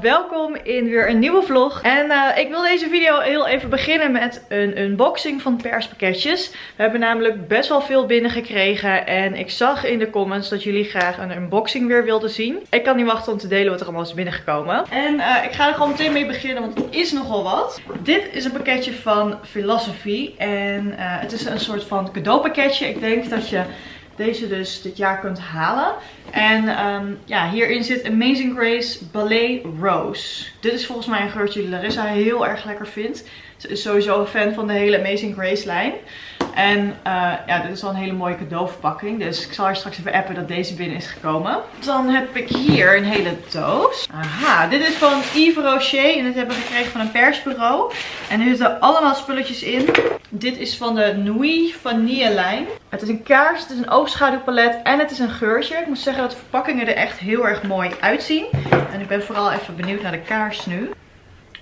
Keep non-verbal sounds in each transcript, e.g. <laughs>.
welkom in weer een nieuwe vlog. En uh, ik wil deze video heel even beginnen met een unboxing van perspakketjes. We hebben namelijk best wel veel binnengekregen en ik zag in de comments dat jullie graag een unboxing weer wilden zien. Ik kan niet wachten om te delen wat er allemaal is binnengekomen. En uh, ik ga er gewoon meteen mee beginnen, want het is nogal wat. Dit is een pakketje van Philosophy en uh, het is een soort van cadeaupakketje. Ik denk dat je deze dus dit jaar kunt halen. En um, ja, hierin zit Amazing Grace Ballet Rose. Dit is volgens mij een geurtje die Larissa heel erg lekker vindt. Ze is sowieso een fan van de hele Amazing Grace lijn. En uh, ja, dit is wel een hele mooie cadeauverpakking. Dus ik zal haar straks even appen dat deze binnen is gekomen. Dan heb ik hier een hele doos. Aha, dit is van Yves Rocher. En dit hebben we gekregen van een persbureau. En er zitten allemaal spulletjes in. Dit is van de Nui Vanille lijn. Het is een kaars, het is een oogschaduwpalet en het is een geurtje. Ik moet zeggen dat de verpakkingen er echt heel erg mooi uitzien. En ik ben vooral even benieuwd naar de kaars nu.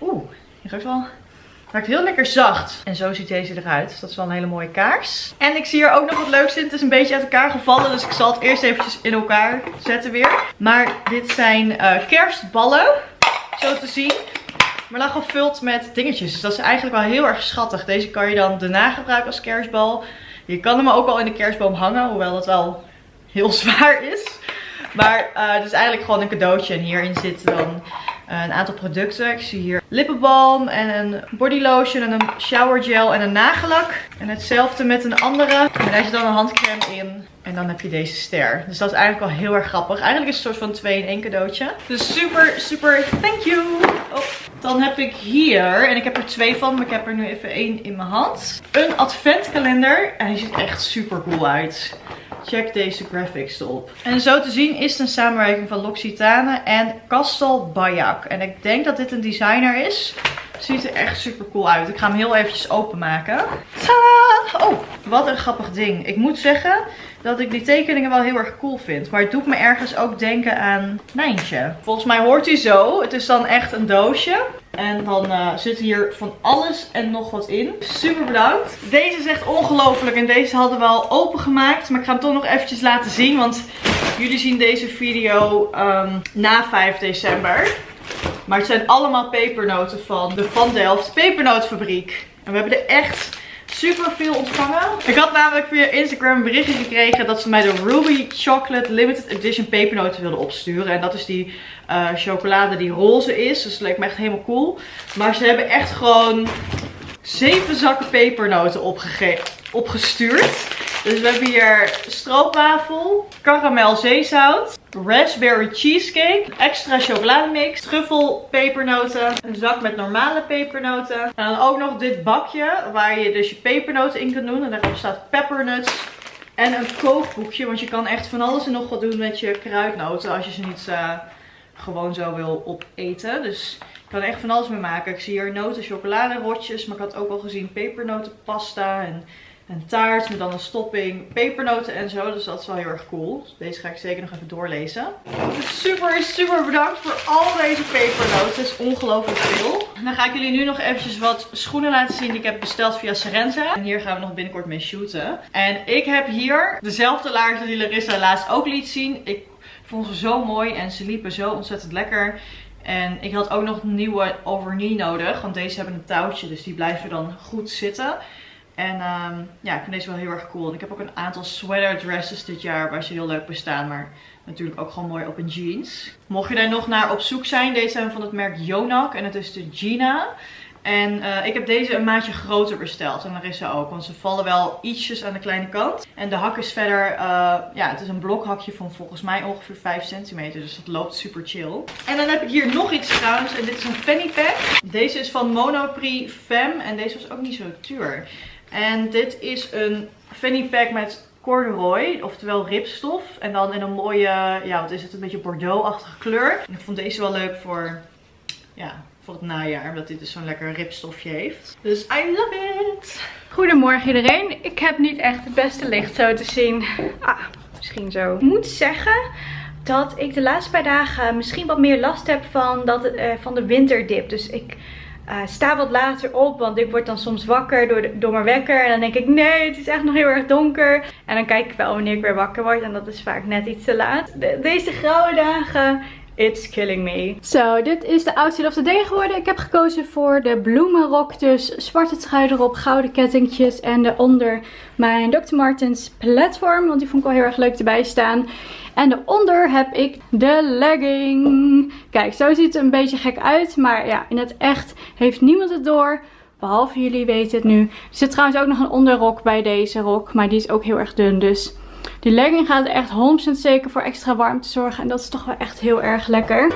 Oeh, die ruikt wel Maakt heel lekker zacht. En zo ziet deze eruit. Dus dat is wel een hele mooie kaars. En ik zie hier ook nog wat leuks in. Het is een beetje uit elkaar gevallen. Dus ik zal het eerst eventjes in elkaar zetten weer. Maar dit zijn uh, kerstballen. Zo te zien. Maar dan gevuld met dingetjes. Dus dat is eigenlijk wel heel erg schattig. Deze kan je dan daarna gebruiken als kerstbal. Je kan hem ook al in de kerstboom hangen. Hoewel dat wel heel <laughs> zwaar is. Maar uh, het is eigenlijk gewoon een cadeautje. En hierin zitten dan uh, een aantal producten. Ik zie hier lippenbalm en een body lotion en een shower gel en een nagellak. En hetzelfde met een andere. En daar zit dan een handcreme in. En dan heb je deze ster. Dus dat is eigenlijk wel heel erg grappig. Eigenlijk is het een soort van 2 in 1 cadeautje. Dus super, super thank you. Oh. Dan heb ik hier, en ik heb er twee van, maar ik heb er nu even één in mijn hand. Een adventkalender. En hij ziet echt super cool uit. Check deze graphics erop. En zo te zien is het een samenwerking van L'Occitane en Castel Bayak. En ik denk dat dit een designer is. Ziet er echt super cool uit. Ik ga hem heel eventjes openmaken. Tadaa! Oh, wat een grappig ding. Ik moet zeggen dat ik die tekeningen wel heel erg cool vind. Maar het doet me ergens ook denken aan Nijntje. Volgens mij hoort hij zo. Het is dan echt een doosje. En dan uh, zit hier van alles en nog wat in. Super bedankt. Deze is echt ongelooflijk. En deze hadden we al opengemaakt. Maar ik ga hem toch nog eventjes laten zien. Want jullie zien deze video um, na 5 december. Maar het zijn allemaal pepernoten van de Van Delft pepernootfabriek. En we hebben er echt super veel ontvangen. Ik had namelijk via Instagram een berichtje gekregen dat ze mij de Ruby Chocolate Limited Edition pepernoten wilden opsturen. En dat is die uh, chocolade die roze is. Dus dat leek me echt helemaal cool. Maar ze hebben echt gewoon zeven zakken pepernoten opgestuurd. Dus we hebben hier stroopwafel, karamel zeezout, raspberry cheesecake, extra chocolademix, truffel pepernoten, een zak met normale pepernoten. En dan ook nog dit bakje waar je dus je pepernoten in kunt doen. En daarop staat peppernuts. En een kookboekje, want je kan echt van alles en nog wat doen met je kruidnoten als je ze niet uh, gewoon zo wil opeten. Dus je kan echt van alles mee maken. Ik zie hier noten, chocoladerotjes, maar ik had ook al gezien pepernotenpasta en een taart met dan een stopping, pepernoten en zo. Dus dat is wel heel erg cool. Dus deze ga ik zeker nog even doorlezen. Super, super bedankt voor al deze pepernoten. Het is ongelooflijk veel. Dan ga ik jullie nu nog eventjes wat schoenen laten zien die ik heb besteld via Serenza. En hier gaan we nog binnenkort mee shooten. En ik heb hier dezelfde laarzen die Larissa laatst ook liet zien. Ik vond ze zo mooi en ze liepen zo ontzettend lekker. En ik had ook nog nieuwe overknee nodig. Want deze hebben een touwtje, dus die blijven dan goed zitten. En um, ja, ik vind deze wel heel erg cool. En ik heb ook een aantal sweater dresses dit jaar waar ze heel leuk bij staan. Maar natuurlijk ook gewoon mooi op een jeans. Mocht je daar nog naar op zoek zijn, deze zijn van het merk Yonak. En het is de Gina. En uh, ik heb deze een maatje groter besteld. En daar is ze ook. Want ze vallen wel ietsjes aan de kleine kant. En de hak is verder, uh, ja, het is een blokhakje van volgens mij ongeveer 5 centimeter. Dus dat loopt super chill. En dan heb ik hier nog iets trouwens. En dit is een fanny pack. Deze is van Monoprix Femme. En deze was ook niet zo duur. En dit is een fanny pack met corduroy, oftewel ripstof. En dan in een mooie, ja wat is het, een beetje bordeaux-achtige kleur. Ik vond deze wel leuk voor, ja, voor het najaar. Omdat dit dus zo'n lekker ripstofje heeft. Dus I love it! Goedemorgen iedereen. Ik heb niet echt het beste licht zo te zien. Ah, misschien zo. Ik moet zeggen dat ik de laatste paar dagen misschien wat meer last heb van, dat, uh, van de winterdip. Dus ik uh, sta wat later op, want ik word dan soms wakker door, de, door mijn wekker. En dan denk ik, nee, het is echt nog heel erg donker. En dan kijk ik wel wanneer ik weer wakker word. En dat is vaak net iets te laat. deze grauwe dagen It's killing me. Zo, dit is de outfit of the day geworden. Ik heb gekozen voor de bloemenrok. Dus zwarte trui erop, gouden kettingjes. En daaronder mijn Dr. Martens platform. Want die vond ik wel heel erg leuk erbij staan. En daaronder heb ik de legging. Kijk, zo ziet het een beetje gek uit. Maar ja, in het echt heeft niemand het door. Behalve jullie weten het nu. Er zit trouwens ook nog een onderrok bij deze rok. Maar die is ook heel erg dun. Dus die legging gaat echt 100% zeker voor extra warmte zorgen. En dat is toch wel echt heel erg lekker.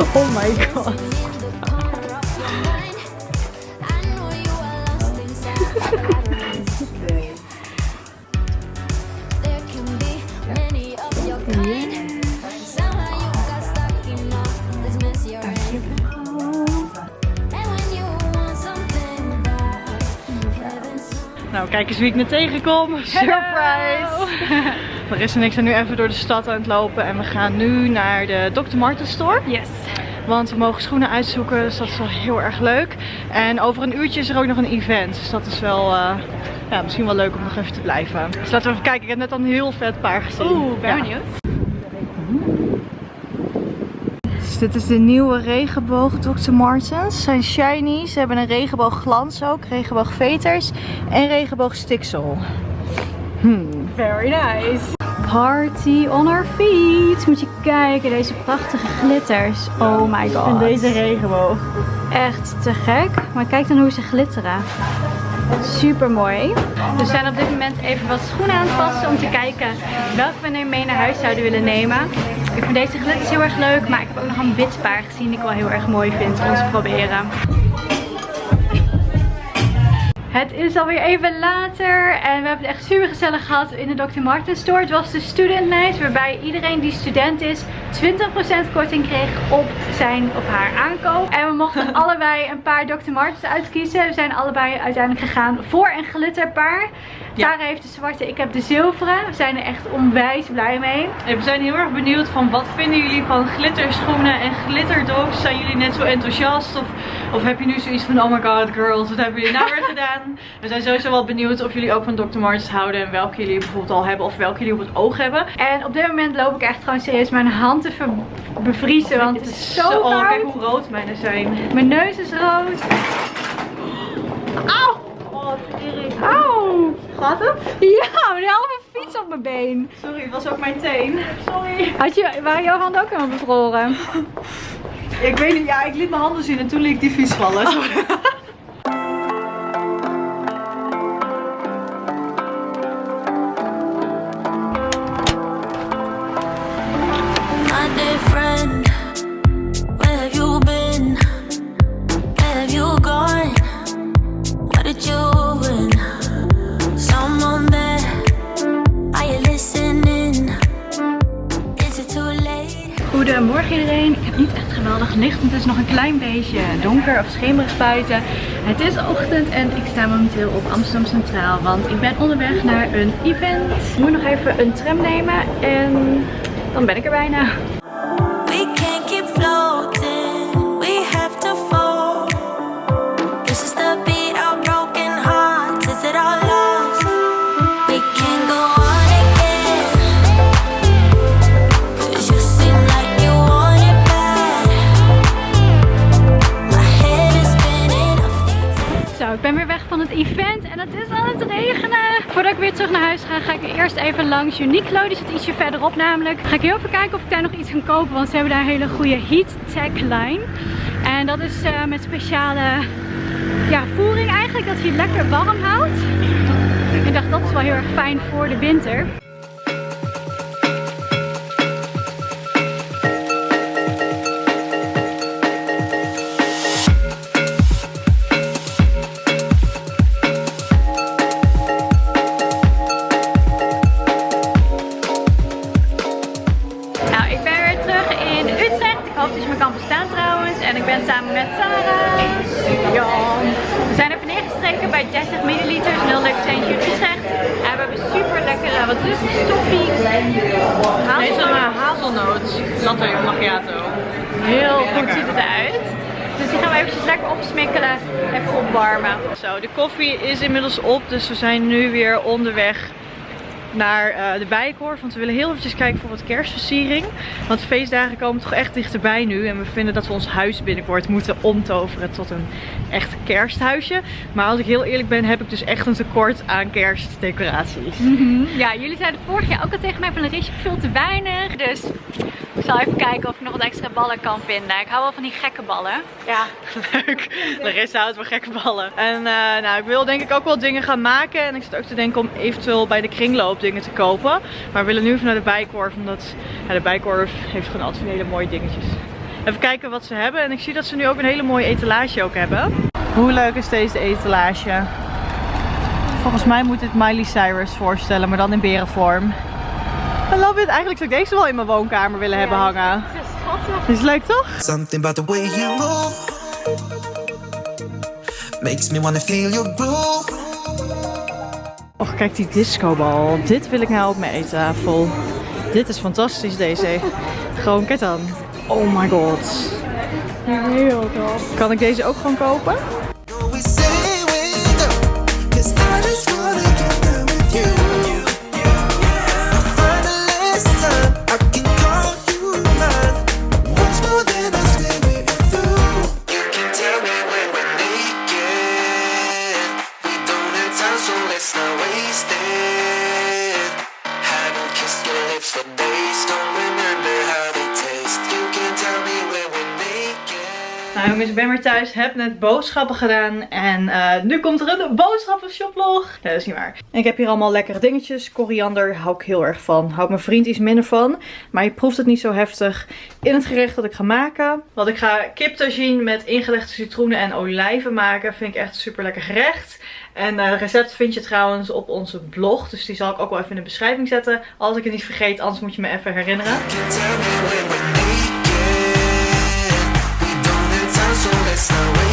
Oh my god. Nou, kijk eens wie ik me tegenkom. Surprise! <laughs> Marissa en ik zijn nu even door de stad aan het lopen en we gaan nu naar de Dr. Martens store. Yes. Want we mogen schoenen uitzoeken, dus dat is wel heel erg leuk. En over een uurtje is er ook nog een event, dus dat is wel... Uh, ja, misschien wel leuk om nog even te blijven. Dus laten we even kijken. Ik heb net al een heel vet paar gezien. Oeh, ben ja. benieuwd. Dus dit is de nieuwe regenboog Dr. Martens. Ze zijn shiny. Ze hebben een regenboog glans ook. Regenboog veters. En regenboog stiksel. Hmm. Very nice. Party on our feet. Moet je kijken, deze prachtige glitters. Oh my god. En deze regenboog. Echt te gek. Maar kijk dan hoe ze glitteren. Super mooi. We zijn op dit moment even wat schoenen aan het passen om te kijken welke we mee naar huis zouden willen nemen. Ik vind deze glitters heel erg leuk, maar ik heb ook nog een wit paar gezien die ik wel heel erg mooi vind om te proberen. Het is alweer even later en we hebben het echt super gezellig gehad in de Dr. Martens store. Het was de student night waarbij iedereen die student is 20% korting kreeg op zijn of haar aankoop. En we mochten <laughs> allebei een paar Dr. Martens uitkiezen. We zijn allebei uiteindelijk gegaan voor een glitterpaar. Ja. Tara heeft de zwarte, ik heb de zilveren. We zijn er echt onwijs blij mee. we zijn heel erg benieuwd van wat vinden jullie van glitterschoenen en glitterdogs? Zijn jullie net zo enthousiast? Of, of heb je nu zoiets van, oh my god girls, wat hebben jullie nou weer <laughs> gedaan? We zijn sowieso wel benieuwd of jullie ook van Dr. Martens houden en welke jullie bijvoorbeeld al hebben of welke jullie op het oog hebben. En op dit moment loop ik echt gewoon serieus mijn hand te bevriezen, want het is zo, zo koud. Oh, kijk hoe rood mijne zijn. Mijn neus is rood. Auw! Oh. Auw! Gaat het? Ja, een halve fiets op mijn been. Sorry, het was ook mijn teen. Sorry. Had je, waren jouw handen ook helemaal bevroren? ik weet niet, ja, ik liet mijn handen zien en toen liet ik die fiets vallen. Sorry. Goedemorgen iedereen. Ik heb niet echt geweldig licht. Het is nog een klein beetje donker of schemerig buiten. Het is ochtend en ik sta momenteel op Amsterdam Centraal. Want ik ben onderweg naar een event. Ik moet nog even een tram nemen en dan ben ik er bijna. Event en het is aan het regenen. Voordat ik weer terug naar huis ga, ga ik eerst even langs Uniqlo. Die zit ietsje verderop namelijk. Ga ik heel even kijken of ik daar nog iets kan kopen, want ze hebben daar een hele goede heat tech line. En dat is uh, met speciale ja, voering eigenlijk, dat het lekker warm houdt. Ik dacht dat is wel heel erg fijn voor de winter. Op. Dus we zijn nu weer onderweg naar uh, de Bijenkorf. Want we willen heel eventjes kijken voor wat kerstversiering. Want feestdagen komen toch echt dichterbij nu. En we vinden dat we ons huis binnenkort moeten omtoveren tot een echt kersthuisje. Maar als ik heel eerlijk ben, heb ik dus echt een tekort aan kerstdecoraties. Mm -hmm. Ja, jullie zeiden vorig jaar ook al tegen mij van Larissa veel te weinig. Dus ik zal even kijken of ik nog wat extra ballen kan vinden. Ik hou wel van die gekke ballen. Ja, <laughs> leuk. Larissa houdt van gekke ballen. En uh, nou, ik wil denk ik ook wel dingen gaan maken. En ik zit ook te denken om eventueel bij de kringloop dingen te kopen. Maar we willen nu even naar de Bijkorf. Omdat ja, de Bijkorf heeft gewoon altijd hele mooie dingetjes. Even kijken wat ze hebben. En ik zie dat ze nu ook een hele mooie etalage ook hebben. Hoe leuk is deze etalage? Volgens mij moet dit Miley Cyrus voorstellen, maar dan in berenvorm. I love it. Eigenlijk zou ik deze wel in mijn woonkamer willen ja, hebben hangen. Het is schattig. Is leuk toch? Something about the way you move Makes me wanna feel your groove Och, kijk die discobal. Dit wil ik nou op mijn eettafel. Dit is fantastisch deze. Gewoon, dan. Oh my god. Heel tof. Kan ik deze ook gewoon kopen? Thuis, heb net boodschappen gedaan en uh, nu komt er een boodschappenshopvlog. Ja, dat is niet waar. Ik heb hier allemaal lekkere dingetjes. Koriander hou ik heel erg van. Houdt mijn vriend iets minder van, maar je proeft het niet zo heftig in het gerecht dat ik ga maken. Want ik ga kiptagine met ingelegde citroenen en olijven maken. Vind ik echt een super lekker gerecht. En uh, het recept vind je trouwens op onze blog. Dus die zal ik ook wel even in de beschrijving zetten. Als ik het niet vergeet, anders moet je me even herinneren. Ik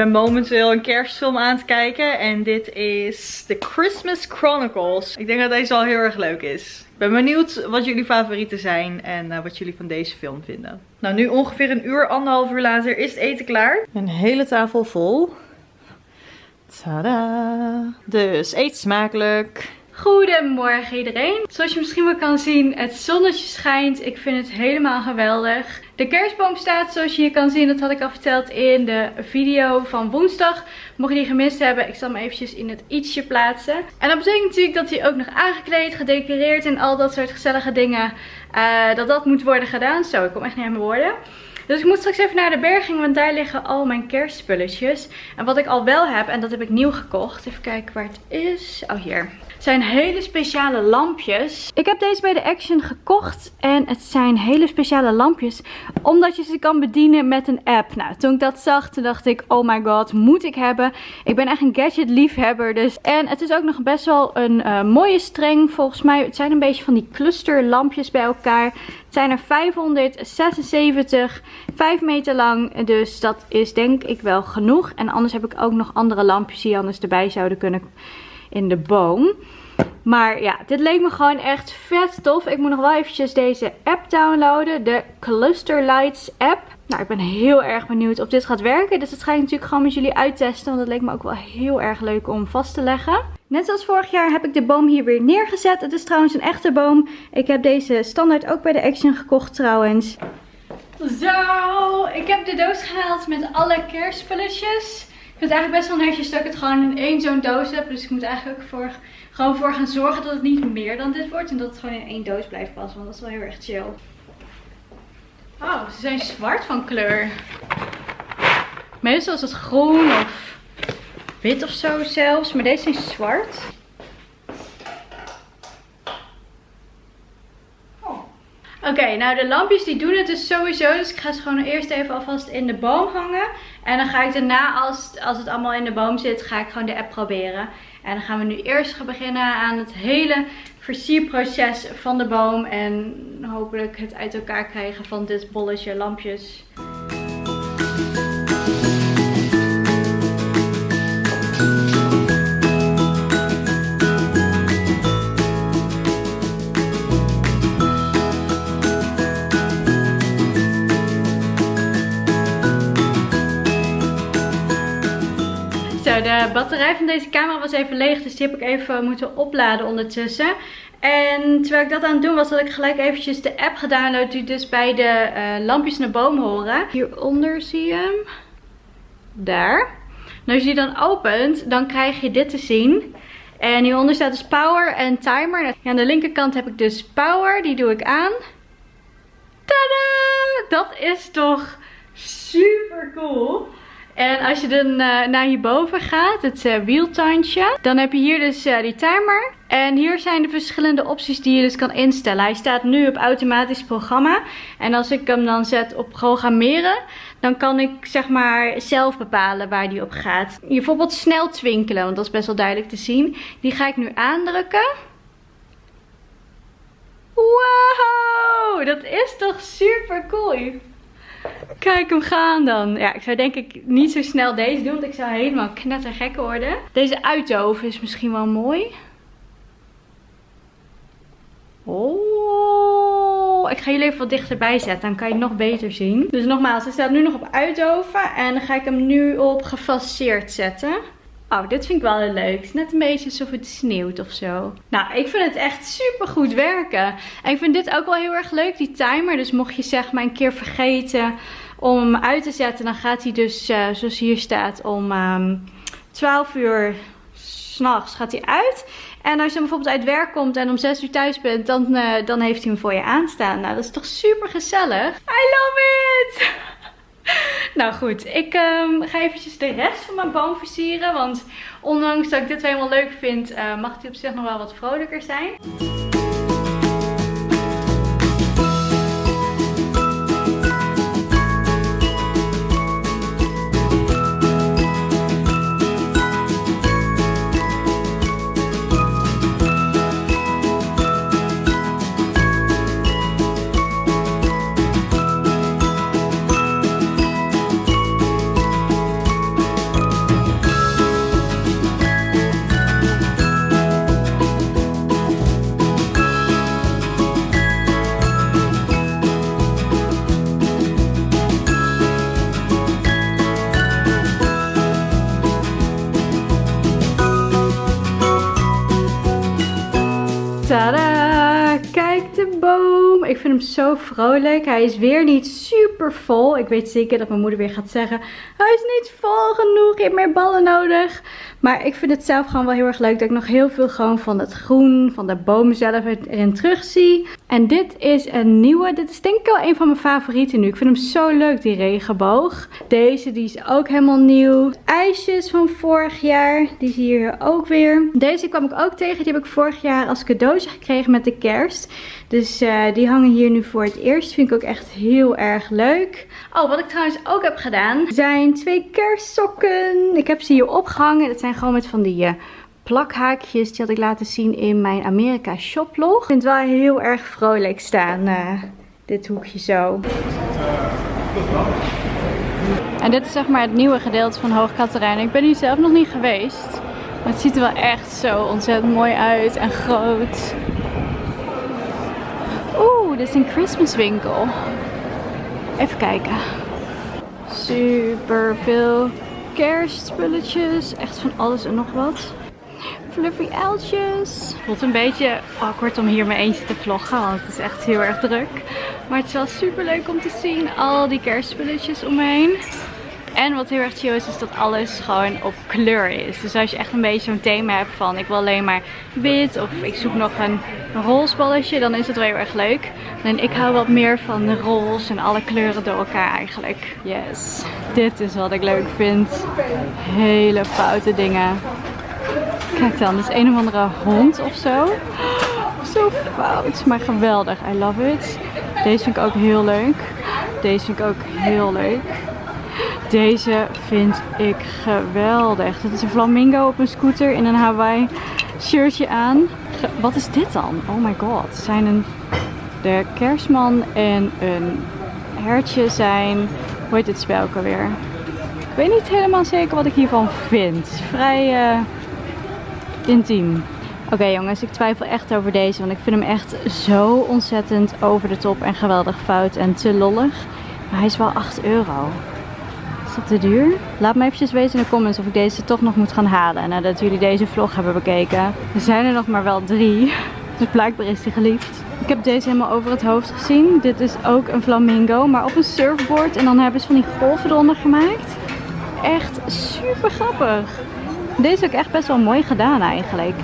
ben momenteel een kerstfilm aan het kijken en dit is The Christmas Chronicles. Ik denk dat deze al heel erg leuk is. Ik ben benieuwd wat jullie favorieten zijn en uh, wat jullie van deze film vinden. Nou, nu ongeveer een uur, anderhalf uur later is het eten klaar. Een hele tafel vol. Tada! Dus eet smakelijk. Goedemorgen iedereen. Zoals je misschien wel kan zien, het zonnetje schijnt. Ik vind het helemaal geweldig. De kerstboom staat zoals je hier kan zien. Dat had ik al verteld in de video van woensdag. Mocht je die gemist hebben, ik zal hem eventjes in het ietsje plaatsen. En dat betekent natuurlijk dat hij ook nog aangekleed, gedecoreerd en al dat soort gezellige dingen. Uh, dat dat moet worden gedaan. Zo, ik kom echt niet aan mijn woorden. Dus ik moet straks even naar de berging, want daar liggen al mijn kerstspulletjes. En wat ik al wel heb, en dat heb ik nieuw gekocht. Even kijken waar het is. Oh, hier zijn hele speciale lampjes. Ik heb deze bij de Action gekocht. En het zijn hele speciale lampjes. Omdat je ze kan bedienen met een app. Nou, toen ik dat zag, toen dacht ik, oh my god, moet ik hebben. Ik ben echt een gadget liefhebber. Dus. En het is ook nog best wel een uh, mooie streng. Volgens mij, het zijn een beetje van die clusterlampjes bij elkaar. Het zijn er 576, 5 meter lang. Dus dat is denk ik wel genoeg. En anders heb ik ook nog andere lampjes die anders erbij zouden kunnen in de boom. Maar ja, dit leek me gewoon echt vet tof. Ik moet nog wel eventjes deze app downloaden. De Cluster Lights app. Nou, ik ben heel erg benieuwd of dit gaat werken. Dus dat ga ik natuurlijk gewoon met jullie uittesten. Want dat leek me ook wel heel erg leuk om vast te leggen. Net zoals vorig jaar heb ik de boom hier weer neergezet. Het is trouwens een echte boom. Ik heb deze standaard ook bij de Action gekocht trouwens. Zo, ik heb de doos gehaald met alle kerstspulletjes. Vind het eigenlijk best wel netjes dat ik het gewoon in één zo'n doos heb. Dus ik moet eigenlijk voor, gewoon voor gaan zorgen dat het niet meer dan dit wordt. En dat het gewoon in één doos blijft passen. Want dat is wel heel erg chill. Oh, ze zijn zwart van kleur. Meestal is het groen of wit of zo zelfs. Maar deze zijn zwart. Oké, nou de lampjes die doen het dus sowieso. Dus ik ga ze gewoon eerst even alvast in de boom hangen. En dan ga ik daarna, als, als het allemaal in de boom zit, ga ik gewoon de app proberen. En dan gaan we nu eerst gaan beginnen aan het hele versierproces van de boom. En hopelijk het uit elkaar krijgen van dit bolletje lampjes. De batterij van deze camera was even leeg. Dus die heb ik even moeten opladen ondertussen. En terwijl ik dat aan het doen was, had ik gelijk eventjes de app gedownload die dus bij de uh, lampjes naar boom horen. Hieronder zie je hem. Daar. En als je die dan opent, dan krijg je dit te zien. En hieronder staat dus power en timer. Ja, aan de linkerkant heb ik dus power. Die doe ik aan. Tada! Dat is toch super cool. En als je dan uh, naar hierboven gaat, het uh, wieltandje, dan heb je hier dus uh, die timer. En hier zijn de verschillende opties die je dus kan instellen. Hij staat nu op automatisch programma. En als ik hem dan zet op programmeren, dan kan ik zeg maar zelf bepalen waar die op gaat. Bijvoorbeeld snel twinkelen, want dat is best wel duidelijk te zien. Die ga ik nu aandrukken. Wow, dat is toch super cool. Kijk hem gaan dan. Ja, ik zou denk ik niet zo snel deze doen. Want ik zou helemaal knettergek worden. Deze uitdoven is misschien wel mooi. Oh, ik ga jullie even wat dichterbij zetten. Dan kan je het nog beter zien. Dus nogmaals, hij staat nu nog op uitdoven. En dan ga ik hem nu op gefaseerd zetten. Oh, dit vind ik wel heel leuk. Het is net een beetje alsof het sneeuwt of zo. Nou, ik vind het echt super goed werken. En ik vind dit ook wel heel erg leuk, die timer. Dus mocht je zeg maar een keer vergeten om hem uit te zetten, dan gaat hij dus, uh, zoals hier staat, om um, ehm, 12 uur s'nachts gaat hij uit. En als je bijvoorbeeld uit werk komt en om 6 uur thuis bent, dan, uh, dan heeft hij hem voor je aanstaan. Nou, dat is toch super gezellig. I love it! <laughs> nou goed, ik um, ga eventjes de rest van mijn boom versieren. Want ondanks dat ik dit wel helemaal leuk vind, uh, mag die op zich nog wel wat vrolijker zijn. Zo vrolijk. Hij is weer niet super vol. Ik weet zeker dat mijn moeder weer gaat zeggen. Hij is niet vol genoeg. Je hebt meer ballen nodig. Maar ik vind het zelf gewoon wel heel erg leuk. Dat ik nog heel veel gewoon van het groen. Van de boom zelf erin terug zie. En dit is een nieuwe. Dit is denk ik wel een van mijn favorieten nu. Ik vind hem zo leuk die regenboog. Deze die is ook helemaal nieuw. IJsjes van vorig jaar. Die zie je hier ook weer. Deze kwam ik ook tegen. Die heb ik vorig jaar als cadeautje gekregen met de kerst. Dus uh, die hangen hier nu voor het eerst. Vind ik ook echt heel erg leuk. Oh, wat ik trouwens ook heb gedaan, zijn twee kerstsokken. Ik heb ze hier opgehangen. Dat zijn gewoon met van die uh, plakhaakjes. Die had ik laten zien in mijn Amerika shoplog. Ik vind het wel heel erg vrolijk staan, uh, dit hoekje zo. En dit is zeg maar het nieuwe gedeelte van Hoog Katerijn. Ik ben hier zelf nog niet geweest. Maar het ziet er wel echt zo ontzettend mooi uit en groot. Oeh, dit is een Christmas winkel. Even kijken. Super veel kerstspulletjes. Echt van alles en nog wat. Fluffy uiltjes. Het voelt een beetje awkward om hier mijn eentje te vloggen. Want het is echt heel erg druk. Maar het is wel super leuk om te zien. Al die kerstspulletjes om me heen. En wat heel erg chill is, is dat alles gewoon op kleur is. Dus als je echt een beetje zo'n thema hebt van ik wil alleen maar wit of ik zoek nog een roze balletje, dan is het wel heel erg leuk. En ik hou wat meer van roze en alle kleuren door elkaar eigenlijk. Yes, dit is wat ik leuk vind. Hele foute dingen. Kijk dan, is een of andere hond of zo. Zo fout, maar geweldig. I love it. Deze vind ik ook heel leuk. Deze vind ik ook heel leuk. Deze vind ik geweldig. Dit is een flamingo op een scooter in een Hawaii shirtje aan. Wat is dit dan? Oh my god. Zijn een, de kerstman en een hertje zijn... Hoe heet dit spel alweer? Ik weet niet helemaal zeker wat ik hiervan vind. Vrij uh, intiem. Oké jongens, ik twijfel echt over deze. Want ik vind hem echt zo ontzettend over de top en geweldig fout en te lollig. Maar hij is wel 8 euro. Te duur? Laat me eventjes weten in de comments of ik deze toch nog moet gaan halen. Nadat jullie deze vlog hebben bekeken. Er zijn er nog maar wel drie. <laughs> Dus blijkbaar is die geliefd. Ik heb deze helemaal over het hoofd gezien. Dit is ook een flamingo, maar op een surfboard. En dan hebben ze van die golven eronder gemaakt. Echt super grappig. Deze is ook echt best wel mooi gedaan eigenlijk.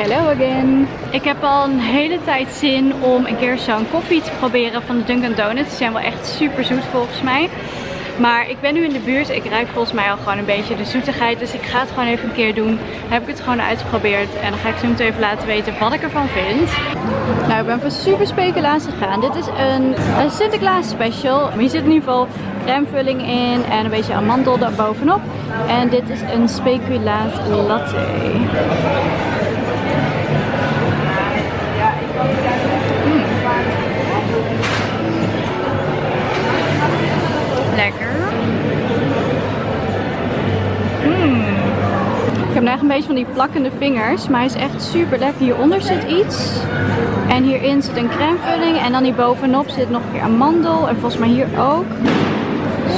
Hello again. Ik heb al een hele tijd zin om een keer zo'n koffie te proberen van de Dunkin' Donuts. Die zijn wel echt super zoet volgens mij. Maar ik ben nu in de buurt. Ik ruik volgens mij al gewoon een beetje de zoetigheid. Dus ik ga het gewoon even een keer doen. Dan heb ik het gewoon uitgeprobeerd. En dan ga ik zo meteen even laten weten wat ik ervan vind. Nou, ik ben voor super speculatie gegaan. Dit is een, een Sinterklaas special. Hier zit in ieder geval crèmevulling in. En een beetje amandel bovenop. En dit is een speculaas latte. Heb echt een beetje van die plakkende vingers. Maar hij is echt super lekker. Hieronder zit iets. En hierin zit een crèmevulling. En dan hier bovenop zit nog een keer amandel. En volgens mij hier ook.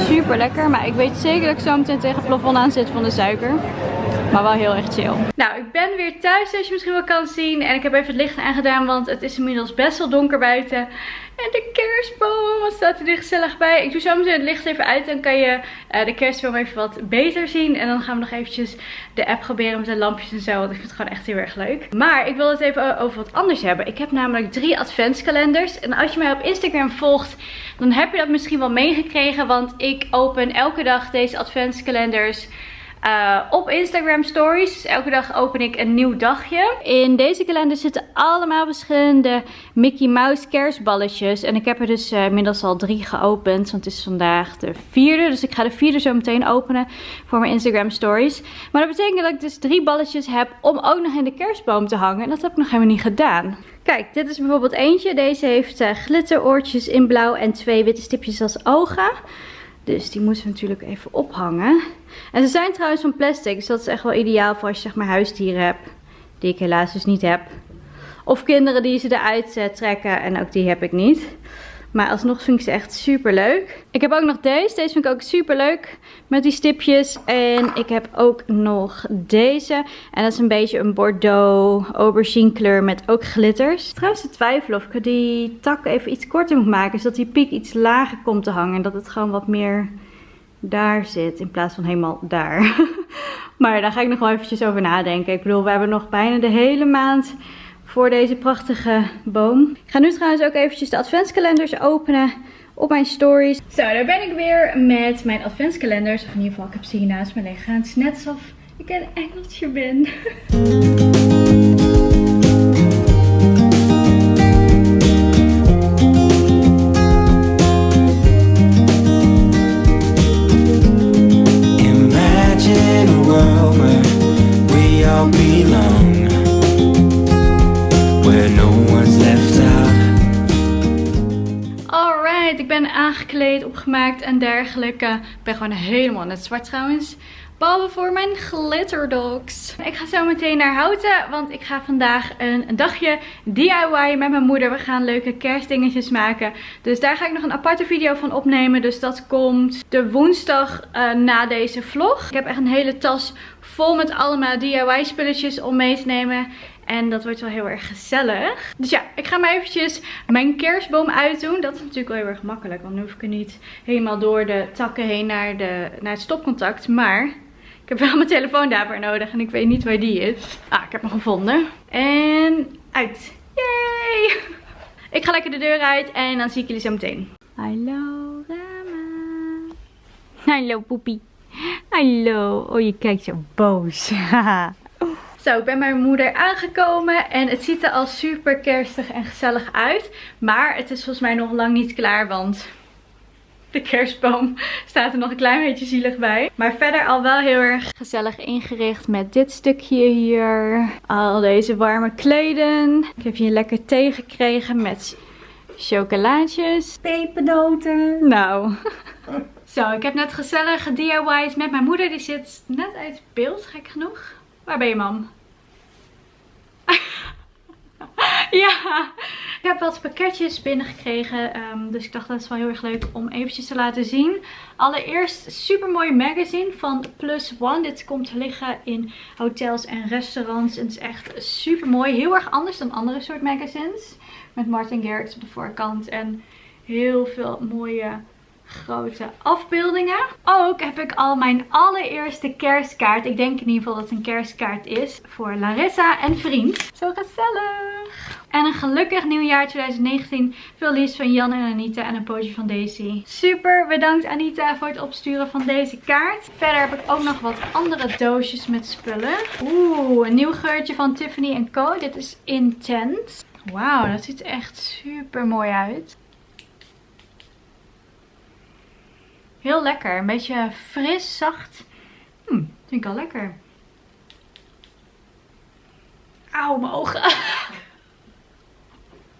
Super lekker. Maar ik weet zeker dat ik zo meteen tegen het plafond aan zit van de suiker. Maar wel heel erg chill. Nou, ik ben weer thuis, zoals je misschien wel kan zien. En ik heb even het licht aangedaan, want het is inmiddels best wel donker buiten. En de kerstboom, wat staat er gezellig bij. Ik doe zo meteen het licht even uit. Dan kan je uh, de kerstboom even wat beter zien. En dan gaan we nog eventjes de app proberen met de lampjes en zo. Want ik vind het gewoon echt heel erg leuk. Maar ik wil het even over wat anders hebben. Ik heb namelijk drie adventskalenders. En als je mij op Instagram volgt, dan heb je dat misschien wel meegekregen. Want ik open elke dag deze adventskalenders uh, op Instagram stories. Dus elke dag open ik een nieuw dagje. In deze kalender zitten allemaal verschillende Mickey Mouse kerstballetjes. En ik heb er dus uh, inmiddels al drie geopend. Want het is vandaag de vierde. Dus ik ga de vierde zo meteen openen voor mijn Instagram stories. Maar dat betekent dat ik dus drie balletjes heb om ook nog in de kerstboom te hangen. En dat heb ik nog helemaal niet gedaan. Kijk, dit is bijvoorbeeld eentje. Deze heeft uh, glitteroortjes in blauw en twee witte stipjes als ogen. Dus die moeten we natuurlijk even ophangen. En ze zijn trouwens van plastic. Dus dat is echt wel ideaal voor als je zeg maar huisdieren hebt. Die ik helaas dus niet heb. Of kinderen die ze eruit uh, trekken. En ook die heb ik niet. Maar alsnog vind ik ze echt super leuk. Ik heb ook nog deze. Deze vind ik ook super leuk. Met die stipjes. En ik heb ook nog deze. En dat is een beetje een Bordeaux aubergine kleur met ook glitters. Trouwens te twijfelen of ik die tak even iets korter moet maken. Zodat die piek iets lager komt te hangen. En dat het gewoon wat meer daar zit. In plaats van helemaal daar. <laughs> maar daar ga ik nog wel eventjes over nadenken. Ik bedoel, we hebben nog bijna de hele maand voor deze prachtige boom. Ik ga nu trouwens ook eventjes de adventskalenders openen op mijn stories. Zo, daar ben ik weer met mijn adventskalenders. Of in ieder geval, ik heb ze hier naast me liggen. Het is net alsof ik een engeltje ben. <laughs> opgemaakt en dergelijke. Ik ben gewoon helemaal net zwart trouwens. Behalve voor mijn glitterdogs. Ik ga zo meteen naar Houten, want ik ga vandaag een, dagje DIY met mijn moeder. We gaan leuke kerstdingetjes maken. Dus daar ga ik nog een aparte video van opnemen. Dus dat komt de woensdag uh, na deze vlog. Ik heb echt een hele tas vol met allemaal DIY spulletjes om mee te nemen. En dat wordt wel heel erg gezellig. Dus ja, ik ga maar eventjes mijn kerstboom uitdoen. Dat is natuurlijk wel heel erg makkelijk. Want nu hoef ik er niet helemaal door de takken heen naar, de, naar het stopcontact. Maar ik heb wel mijn telefoon daarvoor nodig. En ik weet niet waar die is. Ah, ik heb hem gevonden. En uit. Yay! <laughs> Ik ga lekker de deur uit en dan zie ik jullie zo meteen. Hallo Rama. Hallo poepie. Hallo. Oh, je kijkt zo boos. <laughs> Zo, ik ben bij mijn moeder aangekomen en het ziet er al super kerstig en gezellig uit. Maar het is volgens mij nog lang niet klaar, want de kerstboom <laughs> staat er nog een klein beetje zielig bij. Maar verder al wel heel erg gezellig ingericht met dit stukje hier. Al deze warme kleden. Ik heb hier lekker thee gekregen met chocolaatjes. Pepernoten. Nou. <laughs> Zo, ik heb net gezellig DIY's met mijn moeder. Die zit net uit beeld, gek genoeg. Waar ben je, mam? <laughs> ja, ik heb wat pakketjes binnengekregen. Um, dus ik dacht dat is wel heel erg leuk om eventjes te laten zien. Allereerst super mooie magazine van Plus One. Dit komt te liggen in hotels en restaurants. En het is echt super mooi. Heel erg anders dan andere soort magazines. Met Martin Garrix op de voorkant. En heel veel mooie grote afbeeldingen. Ook heb ik al mijn allereerste kerstkaart. Ik denk in ieder geval dat het een kerstkaart is. Voor Larissa en vriend. Zo gezellig. En een gelukkig nieuwjaar 2019. Veel liefst van Jan en Anita en een pootje van Daisy. Super bedankt Anita voor het opsturen van deze kaart. Verder heb ik ook nog wat andere doosjes met spullen. Oeh, een nieuw geurtje van Tiffany Co. Dit is Intense. Wauw, dat ziet er echt super mooi uit. Heel lekker. Een beetje fris, zacht. Hm, vind ik al lekker. Auw, mijn ogen. <laughs>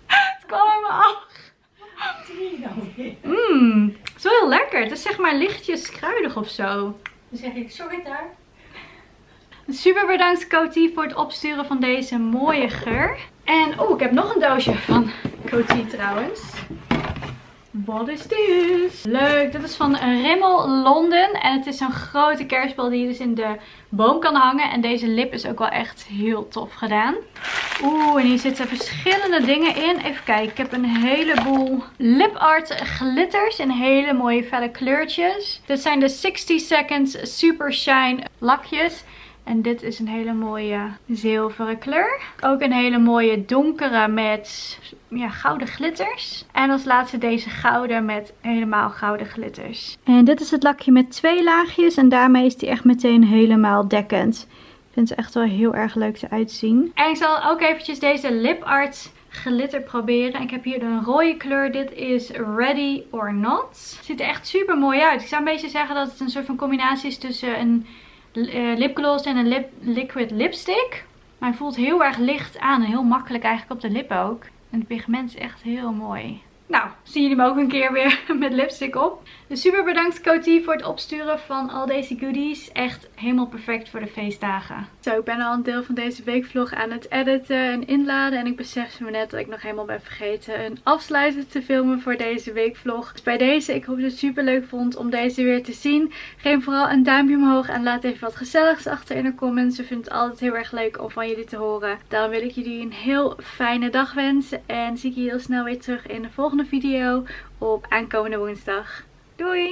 het kwam in mijn oog. Mmm, het is wel heel lekker. Het is zeg maar lichtjes kruidig of zo. Dan zeg ik, sorry daar. Super bedankt Coty voor het opsturen van deze mooie geur. En oh, ik heb nog een doosje van Coty trouwens. Wat is dit? Leuk, dit is van Rimmel London. En het is zo'n grote kerstbal die je dus in de boom kan hangen. En deze lip is ook wel echt heel tof gedaan. Oeh, en hier zitten verschillende dingen in. Even kijken, ik heb een heleboel lip art glitters in hele mooie felle kleurtjes. Dit zijn de 60 Seconds Super Shine lakjes. En dit is een hele mooie zilveren kleur. Ook een hele mooie donkere met ja, gouden glitters. En als laatste deze gouden met helemaal gouden glitters. En dit is het lakje met twee laagjes. En daarmee is die echt meteen helemaal dekkend. Ik vind ze echt wel heel erg leuk eruit zien. En ik zal ook eventjes deze lip art glitter proberen. Ik heb hier een rode kleur. Dit is Ready or Not. Ziet er echt super mooi uit. Ik zou een beetje zeggen dat het een soort van combinatie is tussen een lipgloss en een lip, liquid lipstick. Maar hij voelt heel erg licht aan en heel makkelijk eigenlijk op de lippen ook. En het pigment is echt heel mooi. Nou, zien jullie me ook een keer weer <laughs> met lipstick op. Dus super bedankt Coty voor het opsturen van al deze goodies. Echt helemaal perfect voor de feestdagen. Zo, ik ben al een deel van deze weekvlog aan het editen en inladen. En ik besef me net dat ik nog helemaal ben vergeten een afsluiter te filmen voor deze weekvlog. Dus bij deze, ik hoop dat je het super leuk vond om deze weer te zien. Geef vooral een duimpje omhoog en laat even wat gezelligs achter in de comments. Ik vind het altijd heel erg leuk om van jullie te horen. Dan wil ik jullie een heel fijne dag wensen. En zie ik je heel snel weer terug in de video op aankomende woensdag. Doei!